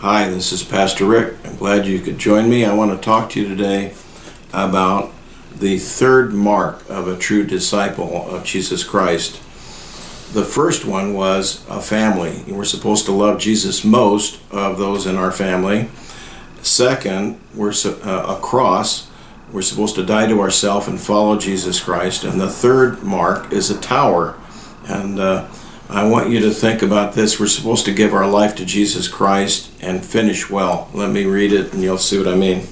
Hi, this is Pastor Rick. I'm glad you could join me. I want to talk to you today about the third mark of a true disciple of Jesus Christ. The first one was a family. We're supposed to love Jesus most of those in our family. Second, we're uh, a cross. We're supposed to die to ourselves and follow Jesus Christ. And the third mark is a tower. And uh, I want you to think about this. We're supposed to give our life to Jesus Christ and finish well. Let me read it and you'll see what I mean.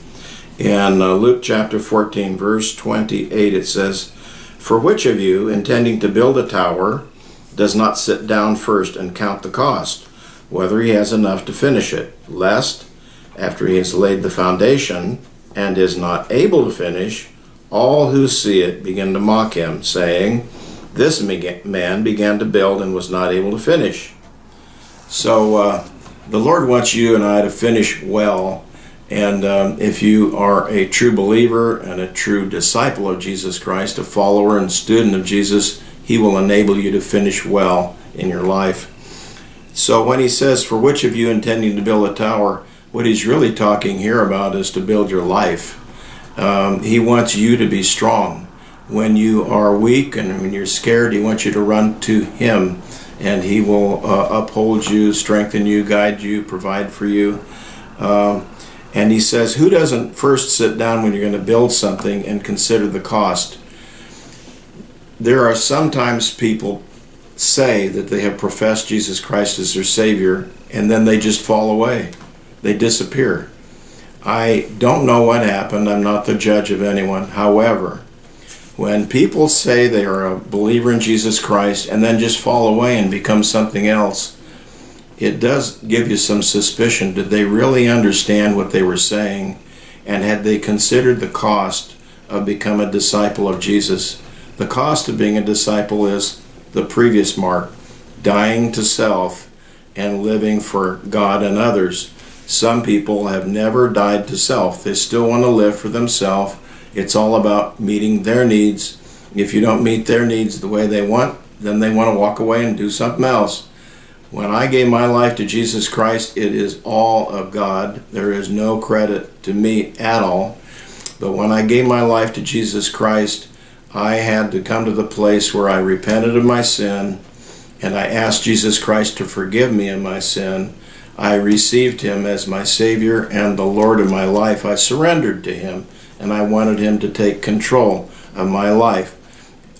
In uh, Luke chapter 14, verse 28, it says, For which of you, intending to build a tower, does not sit down first and count the cost, whether he has enough to finish it, lest, after he has laid the foundation and is not able to finish, all who see it begin to mock him, saying, this man began to build and was not able to finish. So uh, the Lord wants you and I to finish well. And um, if you are a true believer and a true disciple of Jesus Christ, a follower and student of Jesus, He will enable you to finish well in your life. So when He says, For which of you intending to build a tower, what He's really talking here about is to build your life. Um, he wants you to be strong when you are weak and when you're scared, He wants you to run to Him and He will uh, uphold you, strengthen you, guide you, provide for you. Um, and He says, Who doesn't first sit down when you're going to build something and consider the cost? There are sometimes people say that they have professed Jesus Christ as their Savior and then they just fall away. They disappear. I don't know what happened. I'm not the judge of anyone. However, when people say they are a believer in Jesus Christ and then just fall away and become something else, it does give you some suspicion. Did they really understand what they were saying? And had they considered the cost of becoming a disciple of Jesus? The cost of being a disciple is the previous mark dying to self and living for God and others. Some people have never died to self, they still want to live for themselves it's all about meeting their needs. If you don't meet their needs the way they want, then they want to walk away and do something else. When I gave my life to Jesus Christ, it is all of God. There is no credit to me at all. But when I gave my life to Jesus Christ, I had to come to the place where I repented of my sin and I asked Jesus Christ to forgive me of my sin. I received him as my Savior and the Lord of my life. I surrendered to him and I wanted him to take control of my life.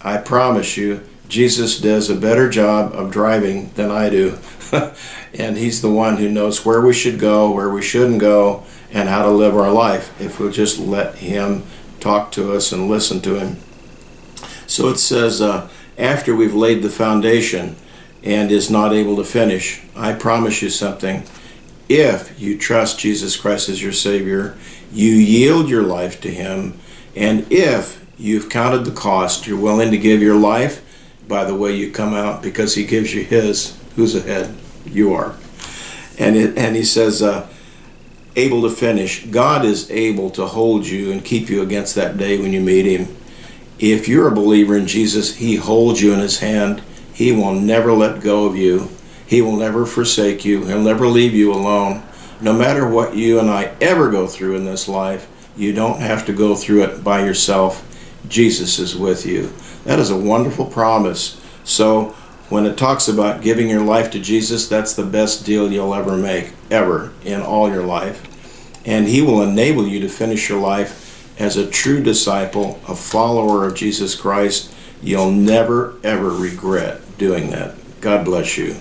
I promise you, Jesus does a better job of driving than I do. and he's the one who knows where we should go, where we shouldn't go, and how to live our life if we'll just let him talk to us and listen to him. So it says, uh, after we've laid the foundation and is not able to finish, I promise you something if you trust Jesus Christ as your Savior, you yield your life to Him, and if you've counted the cost, you're willing to give your life, by the way you come out, because He gives you His, who's ahead? You are. And, it, and He says, uh, able to finish. God is able to hold you and keep you against that day when you meet Him. If you're a believer in Jesus, He holds you in His hand. He will never let go of you. He will never forsake you. He'll never leave you alone. No matter what you and I ever go through in this life, you don't have to go through it by yourself. Jesus is with you. That is a wonderful promise. So when it talks about giving your life to Jesus, that's the best deal you'll ever make, ever, in all your life. And he will enable you to finish your life as a true disciple, a follower of Jesus Christ. You'll never, ever regret doing that. God bless you.